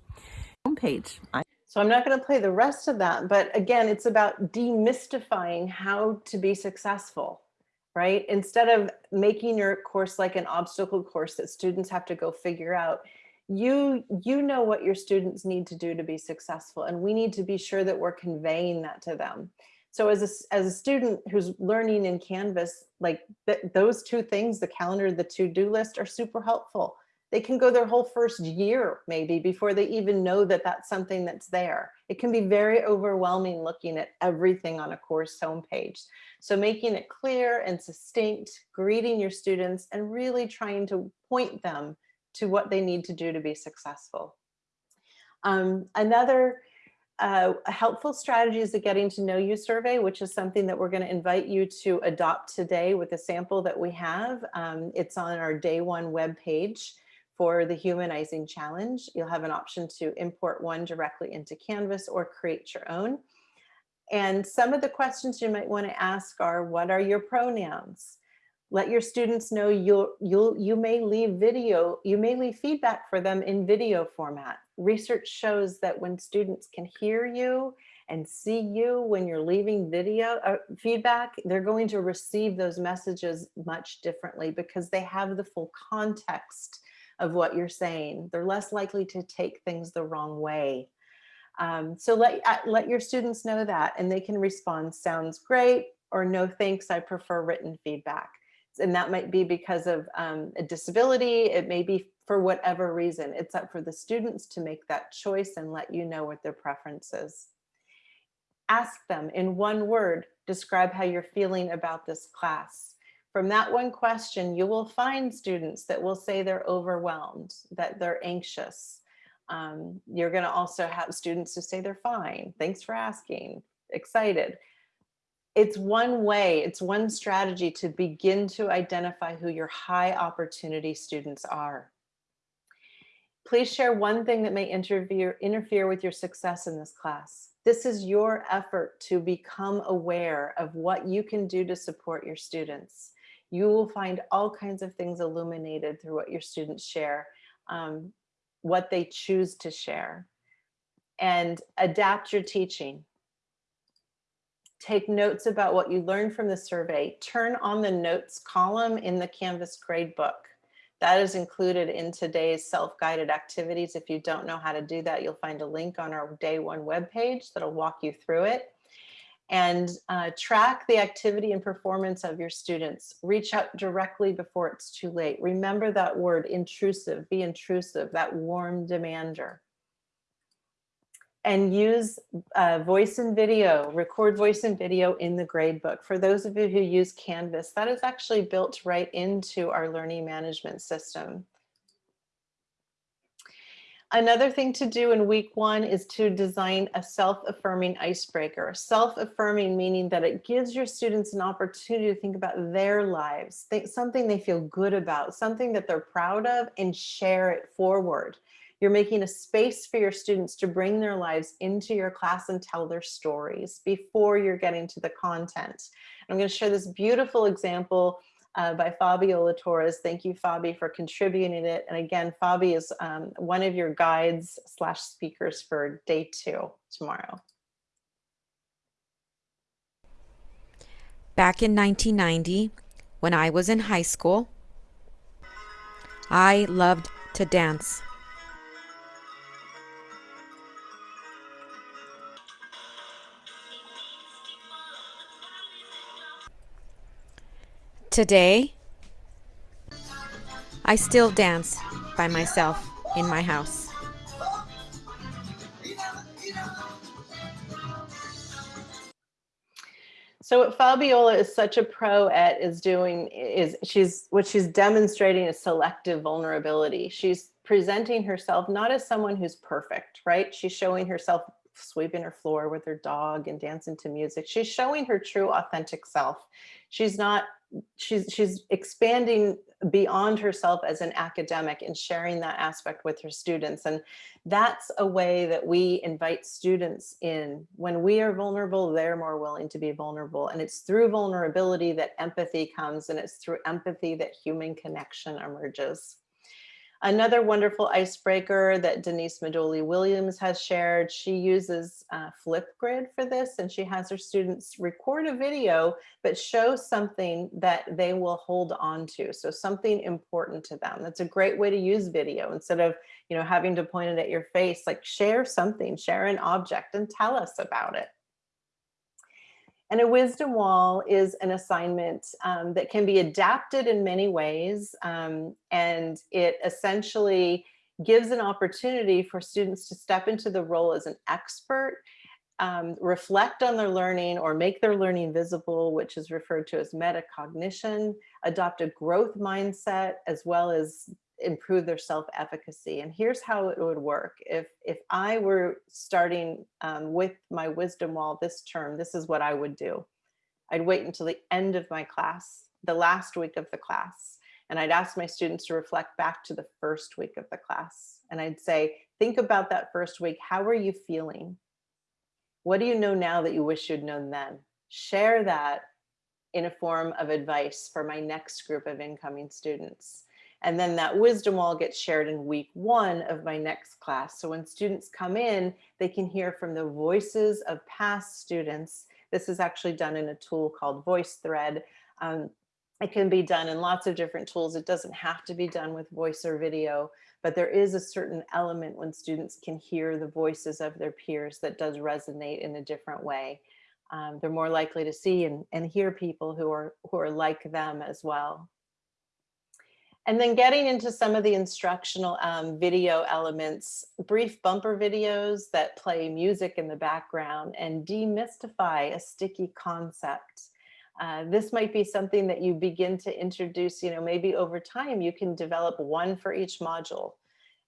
Homepage. So I'm not going to play the rest of that, but again, it's about demystifying how to be successful, right? Instead of making your course like an obstacle course that students have to go figure out, you you know what your students need to do to be successful and we need to be sure that we're conveying that to them. So as a, as a student who's learning in Canvas, like th those two things, the calendar, the to-do list are super helpful they can go their whole first year maybe before they even know that that's something that's there. It can be very overwhelming looking at everything on a course homepage. So making it clear and succinct, greeting your students and really trying to point them to what they need to do to be successful. Um, another uh, helpful strategy is the getting to know you survey, which is something that we're going to invite you to adopt today with a sample that we have. Um, it's on our day one web page for the humanizing challenge. You'll have an option to import one directly into Canvas or create your own. And some of the questions you might want to ask are, what are your pronouns? Let your students know you'll, you'll, you may leave video, you may leave feedback for them in video format. Research shows that when students can hear you and see you when you're leaving video uh, feedback, they're going to receive those messages much differently because they have the full context of what you're saying. They're less likely to take things the wrong way. Um, so let, uh, let your students know that and they can respond, sounds great, or no thanks, I prefer written feedback. And that might be because of um, a disability, it may be for whatever reason. It's up for the students to make that choice and let you know what their preference is. Ask them in one word, describe how you're feeling about this class. From that one question, you will find students that will say they're overwhelmed, that they're anxious. Um, you're gonna also have students who say they're fine, thanks for asking, excited. It's one way, it's one strategy to begin to identify who your high opportunity students are. Please share one thing that may interfere, with your success in this class. This is your effort to become aware of what you can do to support your students you will find all kinds of things illuminated through what your students share, um, what they choose to share, and adapt your teaching. Take notes about what you learned from the survey. Turn on the notes column in the Canvas gradebook. That is included in today's self-guided activities. If you don't know how to do that, you'll find a link on our day one webpage that'll walk you through it and uh, track the activity and performance of your students. Reach out directly before it's too late. Remember that word intrusive, be intrusive, that warm demander. And use uh, voice and video, record voice and video in the gradebook. For those of you who use Canvas, that is actually built right into our learning management system. Another thing to do in week one is to design a self-affirming icebreaker. Self-affirming meaning that it gives your students an opportunity to think about their lives, think something they feel good about, something that they're proud of and share it forward. You're making a space for your students to bring their lives into your class and tell their stories before you're getting to the content. I'm going to share this beautiful example uh, by Fabiola Torres. Thank you, Fabi, for contributing it. And again, Fabi is um, one of your guides slash speakers for day two tomorrow. Back in 1990, when I was in high school, I loved to dance. Today, I still dance by myself in my house. So what Fabiola is such a pro at is doing is she's what she's demonstrating is selective vulnerability. She's presenting herself not as someone who's perfect, right? She's showing herself sweeping her floor with her dog and dancing to music. She's showing her true authentic self. She's not she's she's expanding beyond herself as an academic and sharing that aspect with her students. And that's a way that we invite students in. When we are vulnerable, they're more willing to be vulnerable. And it's through vulnerability that empathy comes and it's through empathy that human connection emerges. Another wonderful icebreaker that Denise Maduli Williams has shared, she uses uh, Flipgrid for this and she has her students record a video, but show something that they will hold on to. So something important to them. That's a great way to use video instead of, you know, having to point it at your face, like share something, share an object and tell us about it. And a wisdom wall is an assignment um, that can be adapted in many ways. Um, and it essentially gives an opportunity for students to step into the role as an expert, um, reflect on their learning or make their learning visible, which is referred to as metacognition, adopt a growth mindset, as well as improve their self-efficacy. And here's how it would work. If, if I were starting um, with my wisdom wall this term, this is what I would do. I'd wait until the end of my class, the last week of the class, and I'd ask my students to reflect back to the first week of the class. And I'd say, think about that first week. How are you feeling? What do you know now that you wish you'd known then? Share that in a form of advice for my next group of incoming students. And then that wisdom wall gets shared in week one of my next class. So when students come in, they can hear from the voices of past students. This is actually done in a tool called VoiceThread. Um, it can be done in lots of different tools. It doesn't have to be done with voice or video, but there is a certain element when students can hear the voices of their peers that does resonate in a different way. Um, they're more likely to see and, and hear people who are, who are like them as well. And then getting into some of the instructional um, video elements, brief bumper videos that play music in the background and demystify a sticky concept. Uh, this might be something that you begin to introduce, you know, maybe over time you can develop one for each module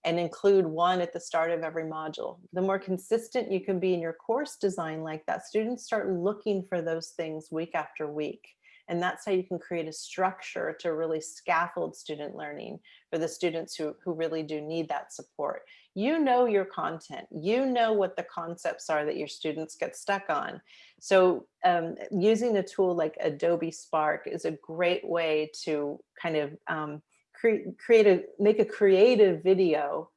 and include one at the start of every module. The more consistent you can be in your course design like that, students start looking for those things week after week. And that's how you can create a structure to really scaffold student learning for the students who, who really do need that support. You know your content, you know what the concepts are that your students get stuck on. So um, using a tool like Adobe Spark is a great way to kind of um, cre create a, make a creative video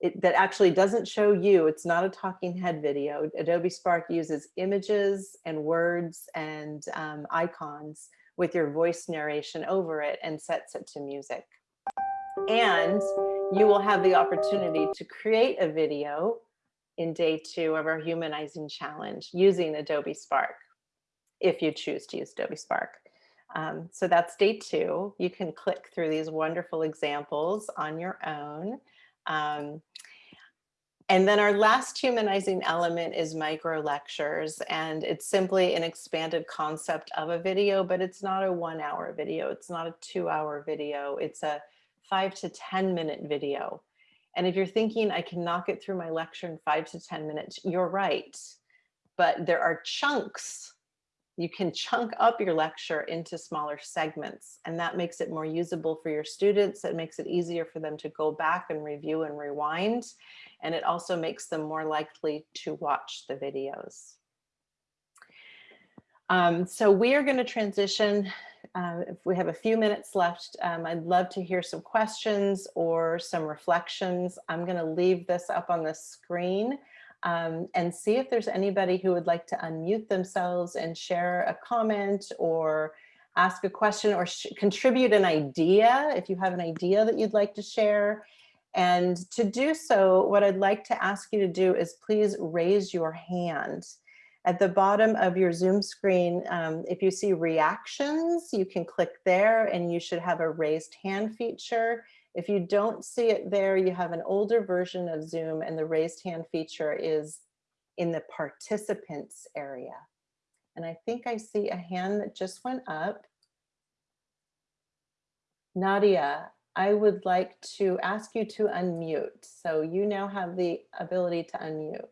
it, that actually doesn't show you, it's not a talking head video. Adobe Spark uses images and words and um, icons with your voice narration over it and sets it to music. And you will have the opportunity to create a video in day two of our humanizing challenge using Adobe Spark, if you choose to use Adobe Spark. Um, so that's day two. You can click through these wonderful examples on your own. Um, and then our last humanizing element is micro lectures and it's simply an expanded concept of a video, but it's not a one hour video. It's not a two hour video. It's a five to 10 minute video. And if you're thinking I can knock it through my lecture in five to 10 minutes, you're right. But there are chunks you can chunk up your lecture into smaller segments and that makes it more usable for your students. It makes it easier for them to go back and review and rewind. And it also makes them more likely to watch the videos. Um, so we are going to transition. Uh, if we have a few minutes left, um, I'd love to hear some questions or some reflections. I'm going to leave this up on the screen um, and see if there's anybody who would like to unmute themselves and share a comment or ask a question or contribute an idea if you have an idea that you'd like to share. And to do so, what I'd like to ask you to do is please raise your hand. At the bottom of your Zoom screen, um, if you see reactions, you can click there and you should have a raised hand feature. If you don't see it there, you have an older version of Zoom and the raised hand feature is in the participants area. And I think I see a hand that just went up. Nadia, I would like to ask you to unmute. So you now have the ability to unmute.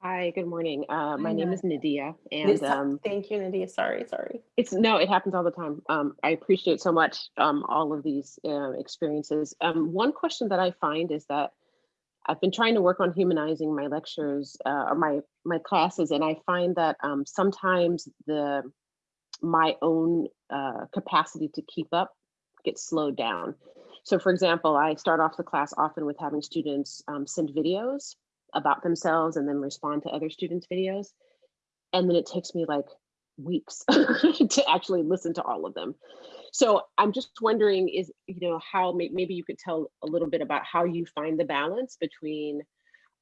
Hi, good morning. Uh, my Hi, name is Nadia, and um, Thank you, Nadia. Sorry, sorry. it's no, it happens all the time. Um, I appreciate so much um, all of these uh, experiences. Um, one question that I find is that I've been trying to work on humanizing my lectures uh, or my my classes, and I find that um, sometimes the my own uh, capacity to keep up gets slowed down. So, for example, I start off the class often with having students um, send videos about themselves and then respond to other students' videos. And then it takes me like weeks to actually listen to all of them. So I'm just wondering is, you know, how maybe you could tell a little bit about how you find the balance between,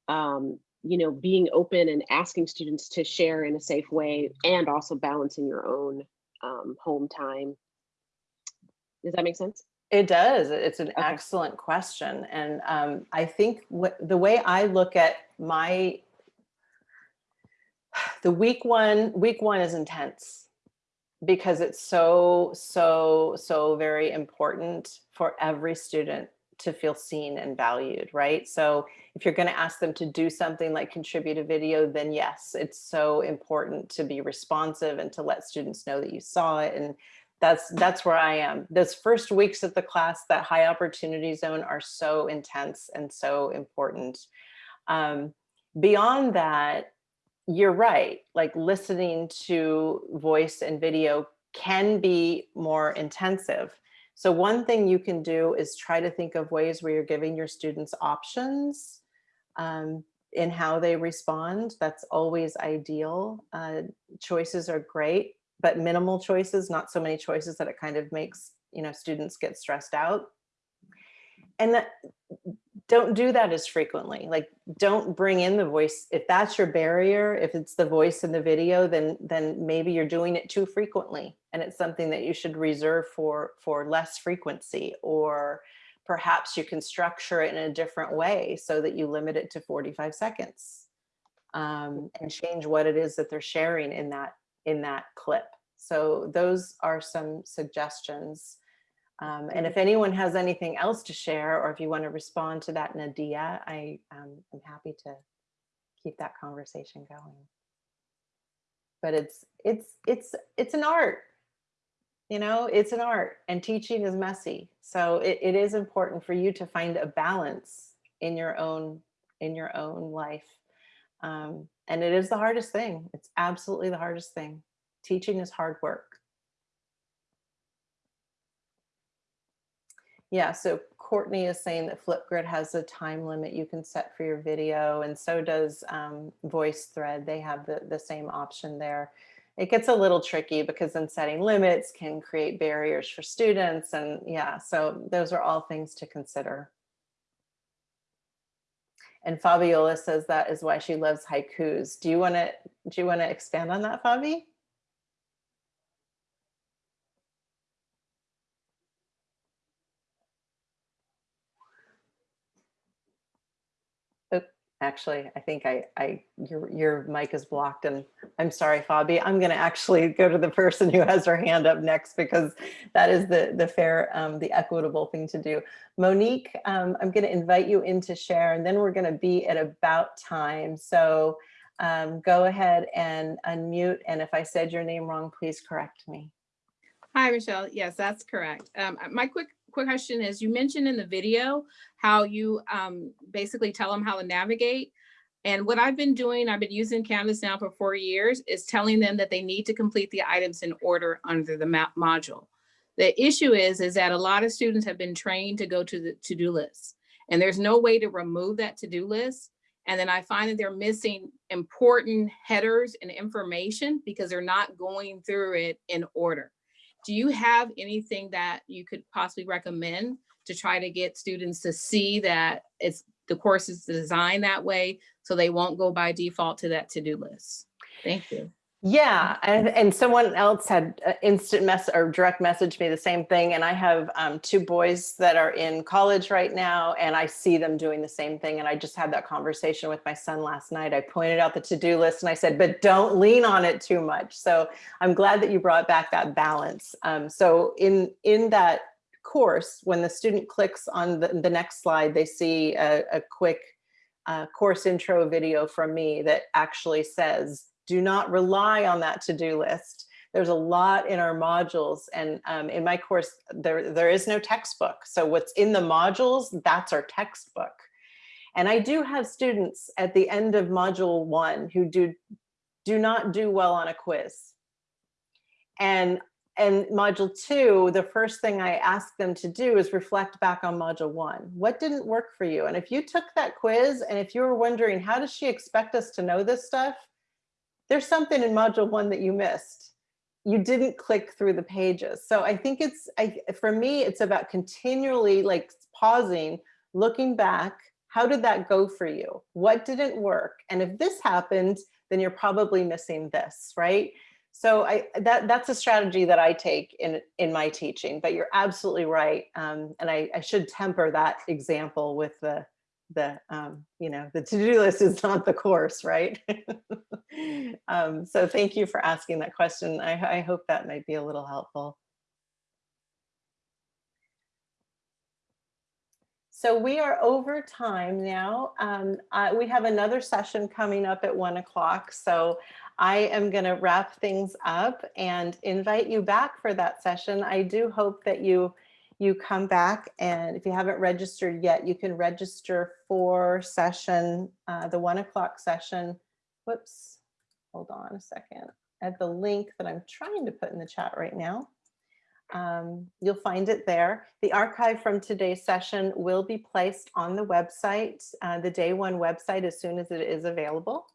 um, you know, being open and asking students to share in a safe way and also balancing your own um, home time. Does that make sense? It does. It's an Okay. excellent question. And um, I think what, the way I look at my, the week one, week one is intense because it's so, so, so very important for every student to feel seen and valued, right? So if you're going to ask them to do something like contribute a video, then yes, it's so important to be responsive and to let students know that you saw it and that's that's where I am. Those first weeks of the class, that high opportunity zone are so intense and so important. Um, beyond that, you're right. Like listening to voice and video can be more intensive. So one thing you can do is try to think of ways where you're giving your students options um, in how they respond. That's always ideal. Uh, choices are great but minimal choices, not so many choices that it kind of makes, you know, students get stressed out. And that don't do that as frequently. Like don't bring in the voice. If that's your barrier, if it's the voice in the video, then then maybe you're doing it too frequently. And it's something that you should reserve for for less frequency or perhaps you can structure it in a different way so that you limit it to 45 seconds um, and change what it is that they're sharing in that in that clip. So those are some suggestions. Um, and if anyone has anything else to share, or if you want to respond to that, Nadia, I um, am happy to keep that conversation going. But it's it's it's it's an art, you know, it's an art, and teaching is messy. So it, it is important for you to find a balance in your own in your own life. Um, and it is the hardest thing. It's absolutely the hardest thing. Teaching is hard work. Yeah, so Courtney is saying that Flipgrid has a time limit you can set for your video and so does um, VoiceThread. They have the, the same option there. It gets a little tricky because then setting limits can create barriers for students and yeah, so those are all things to consider. And Fabiola says that is why she loves haikus. Do you want to do you want to expand on that, Fabi? Oh, actually, I think I, I, your, your mic is blocked and I'm sorry, Fabi. I'm going to actually go to the person who has her hand up next because that is the, the fair, um, the equitable thing to do. Monique, um, I'm going to invite you in to share and then we're going to be at about time. So um, go ahead and unmute. And if I said your name wrong, please correct me. Hi, Michelle. Yes, that's correct. Um, my quick quick question is you mentioned in the video how you um, basically tell them how to navigate. And what I've been doing, I've been using Canvas now for four years, is telling them that they need to complete the items in order under the map module. The issue is, is that a lot of students have been trained to go to the to-do list and there's no way to remove that to-do list. And then I find that they're missing important headers and information because they're not going through it in order. Do you have anything that you could possibly recommend to try to get students to see that it's the course is designed that way so they won't go by default to that to-do list? Thank you. Yeah, and, and someone else had uh, instant mess or direct message me the same thing. And I have um, two boys that are in college right now, and I see them doing the same thing. And I just had that conversation with my son last night. I pointed out the to-do list and I said, but don't lean on it too much. So I'm glad that you brought back that balance. Um, so in in that course, when the student clicks on the, the next slide, they see a, a quick uh, course intro video from me that actually says, do not rely on that to-do list. There's a lot in our modules and um, in my course, there, there is no textbook. So what's in the modules, that's our textbook. And I do have students at the end of module one who do, do not do well on a quiz. And and module two, the first thing I ask them to do is reflect back on module one. What didn't work for you? And if you took that quiz and if you were wondering, how does she expect us to know this stuff? There's something in module one that you missed. You didn't click through the pages. So I think it's, I, for me, it's about continually like pausing, looking back, how did that go for you? What didn't work? And if this happened, then you're probably missing this, right? So I, that, that's a strategy that I take in, in my teaching, but you're absolutely right. Um, and I, I should temper that example with the, the um, you know, the to-do list is not the course, right? um, so thank you for asking that question. I, I hope that might be a little helpful. So we are over time now. Um, uh, we have another session coming up at one o'clock. So I am going to wrap things up and invite you back for that session. I do hope that you you come back and if you haven't registered yet, you can register for session, uh, the one o'clock session. Whoops, hold on a second. At the link that I'm trying to put in the chat right now. Um, you'll find it there. The archive from today's session will be placed on the website, uh, the day one website as soon as it is available.